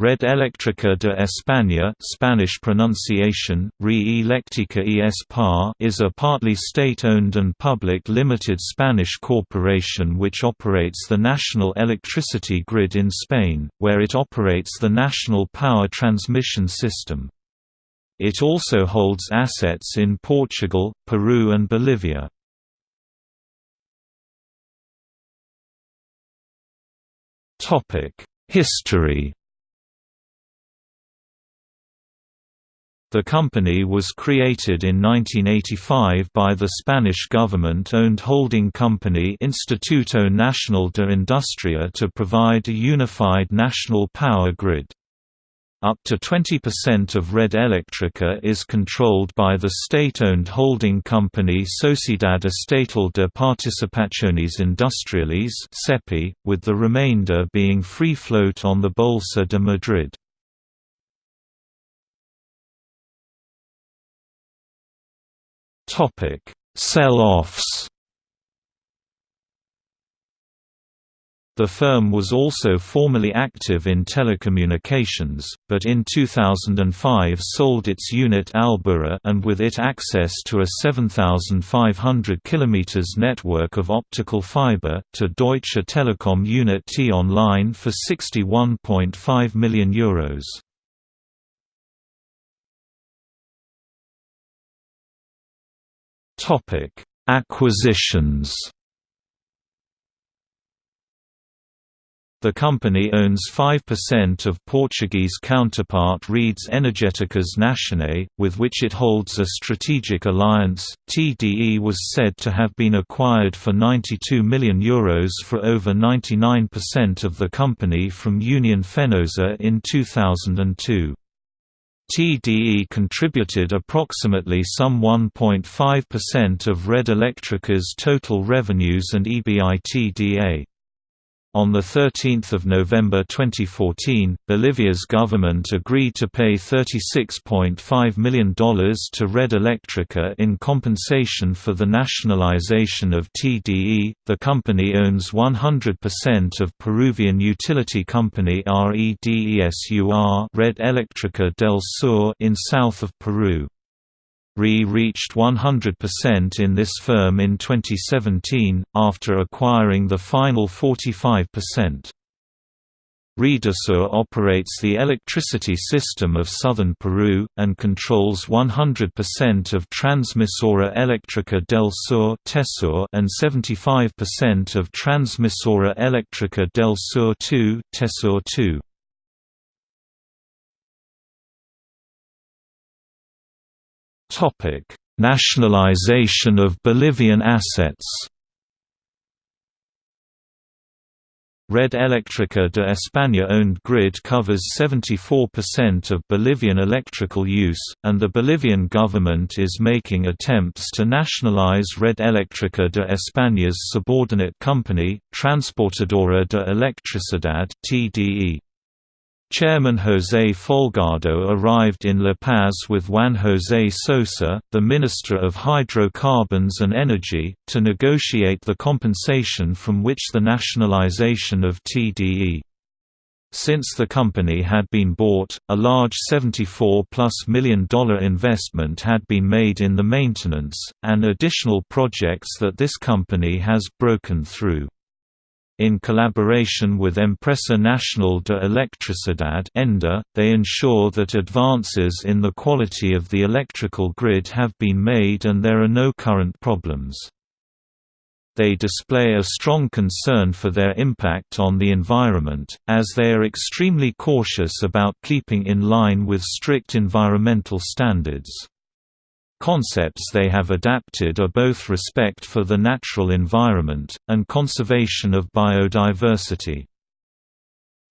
Red Eléctrica de España Spanish pronunciation, Re Eléctrica y is a partly state-owned and public limited Spanish corporation which operates the national electricity grid in Spain, where it operates the national power transmission system. It also holds assets in Portugal, Peru and Bolivia. History The company was created in 1985 by the Spanish government-owned holding company Instituto Nacional de Industria to provide a unified national power grid. Up to 20% of Red Eléctrica is controlled by the state-owned holding company Sociedad Estatal de Participaciones Industriales with the remainder being free float on the Bolsa de Madrid. Topic: Sell-offs. The firm was also formerly active in telecommunications, but in 2005 sold its unit Albura and with it access to a 7,500 km network of optical fiber, to Deutsche Telekom unit T-Online for €61.5 million. Euros. Topic: Acquisitions. The company owns 5% of Portuguese counterpart Redes Energéticas Nacionais, with which it holds a strategic alliance. TDE was said to have been acquired for €92 million Euros for over 99% of the company from Union Fenosa in 2002. TDE contributed approximately some 1.5% of Red Eléctrica's total revenues and EBITDA. On 13 November 2014, Bolivia's government agreed to pay $36.5 million to Red Eléctrica in compensation for the nationalization of TDE. The company owns 100% of Peruvian utility company REDESUR Red Eléctrica del Sur in south of Peru. RE reached 100% in this firm in 2017, after acquiring the final 45%. Redesur operates the electricity system of southern Peru, and controls 100% of Transmisora Eléctrica del Sur and 75% of Transmisora Eléctrica del Sur 2 Tesur 2. Topic: Nationalization of Bolivian assets. Red Eléctrica de España-owned grid covers 74% of Bolivian electrical use, and the Bolivian government is making attempts to nationalize Red Eléctrica de España's subordinate company, Transportadora de Electricidad (TDE). Chairman José Folgado arrived in La Paz with Juan José Sosa, the Minister of Hydrocarbons and Energy, to negotiate the compensation from which the nationalization of TDE. Since the company had been bought, a large $74-plus million investment had been made in the maintenance, and additional projects that this company has broken through. In collaboration with Empresa Nacional de Electricidad they ensure that advances in the quality of the electrical grid have been made and there are no current problems. They display a strong concern for their impact on the environment, as they are extremely cautious about keeping in line with strict environmental standards. Concepts they have adapted are both respect for the natural environment, and conservation of biodiversity.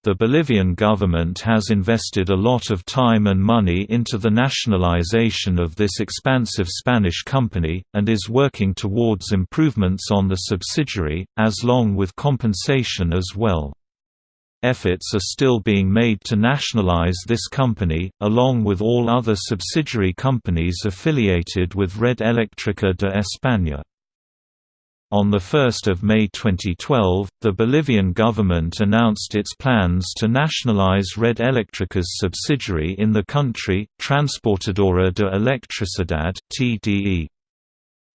The Bolivian government has invested a lot of time and money into the nationalization of this expansive Spanish company, and is working towards improvements on the subsidiary, as long with compensation as well. Efforts are still being made to nationalize this company, along with all other subsidiary companies affiliated with Red Eléctrica de España. On 1 May 2012, the Bolivian government announced its plans to nationalize Red Electrica's subsidiary in the country, Transportadora de Electricidad (TDE).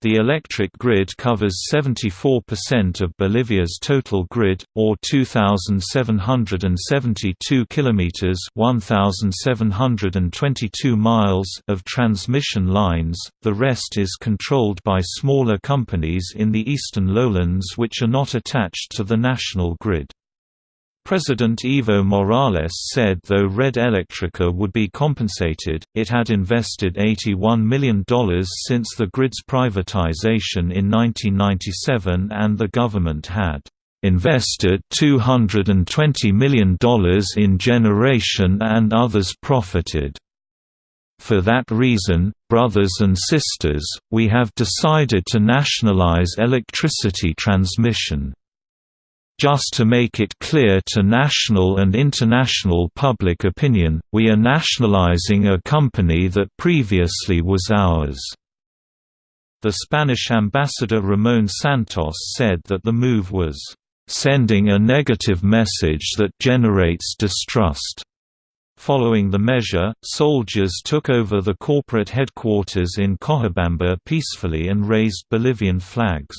The electric grid covers 74% of Bolivia's total grid, or 2,772 kilometers (1,722 miles) of transmission lines. The rest is controlled by smaller companies in the eastern lowlands which are not attached to the national grid. President Evo Morales said though Red Electrica would be compensated, it had invested $81 million since the grid's privatization in 1997 and the government had invested $220 million in generation and others profited. For that reason, brothers and sisters, we have decided to nationalize electricity transmission. Just to make it clear to national and international public opinion, we are nationalizing a company that previously was ours." The Spanish ambassador Ramón Santos said that the move was, "...sending a negative message that generates distrust." Following the measure, soldiers took over the corporate headquarters in Cochabamba peacefully and raised Bolivian flags.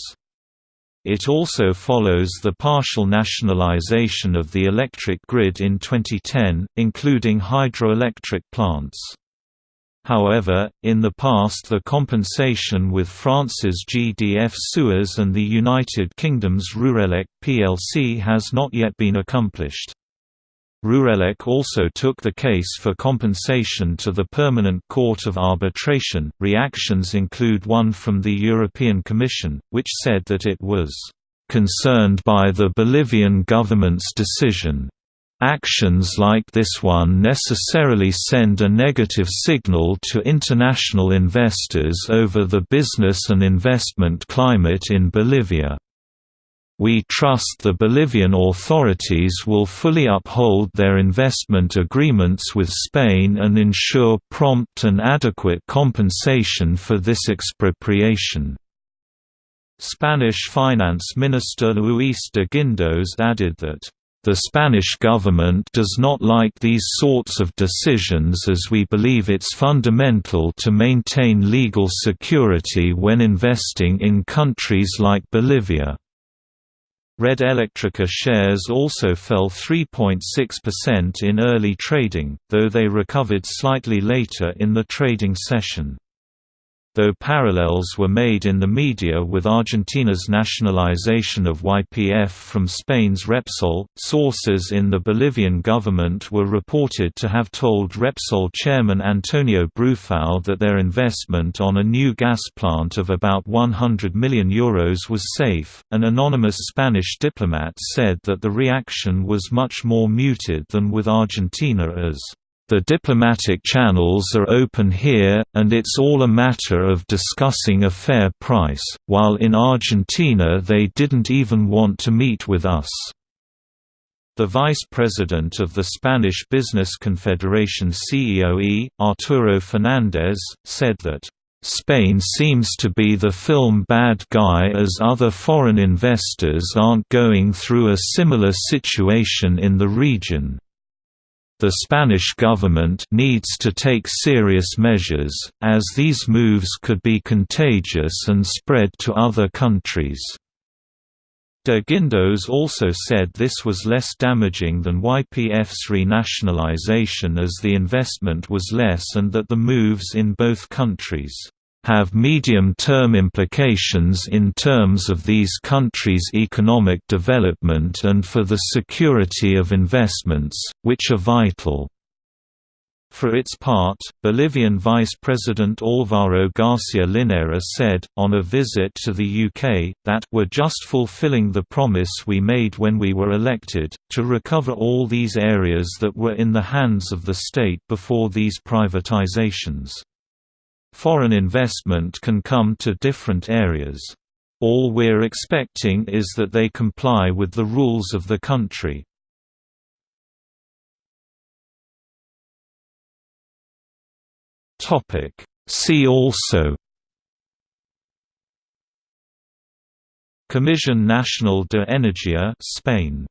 It also follows the partial nationalization of the electric grid in 2010, including hydroelectric plants. However, in the past the compensation with France's GDF Suez and the United Kingdom's Rurelec plc has not yet been accomplished. Rurelec also took the case for compensation to the Permanent Court of Arbitration. Reactions include one from the European Commission, which said that it was concerned by the Bolivian government's decision. Actions like this one necessarily send a negative signal to international investors over the business and investment climate in Bolivia. We trust the Bolivian authorities will fully uphold their investment agreements with Spain and ensure prompt and adequate compensation for this expropriation. Spanish Finance Minister Luis de Guindos added that, "...the Spanish government does not like these sorts of decisions as we believe it's fundamental to maintain legal security when investing in countries like Bolivia." Red Electrica shares also fell 3.6% in early trading, though they recovered slightly later in the trading session though parallels were made in the media with Argentina's nationalization of YPF from Spain's Repsol. Sources in the Bolivian government were reported to have told Repsol chairman Antonio Brufau that their investment on a new gas plant of about 100 million euros was safe. An anonymous Spanish diplomat said that the reaction was much more muted than with Argentina as the diplomatic channels are open here, and it's all a matter of discussing a fair price, while in Argentina they didn't even want to meet with us. The vice president of the Spanish Business Confederation CEOE, Arturo Fernandez, said that, "...Spain seems to be the film bad guy as other foreign investors aren't going through a similar situation in the region." The Spanish government needs to take serious measures, as these moves could be contagious and spread to other countries. De Guindos also said this was less damaging than YPF's renationalization as the investment was less and that the moves in both countries have medium-term implications in terms of these countries' economic development and for the security of investments, which are vital. For its part, Bolivian Vice President Álvaro García Linera said, on a visit to the UK, that we're just fulfilling the promise we made when we were elected, to recover all these areas that were in the hands of the state before these privatizations. Foreign investment can come to different areas. All we're expecting is that they comply with the rules of the country. See also Comisión Nacional de Energía Spain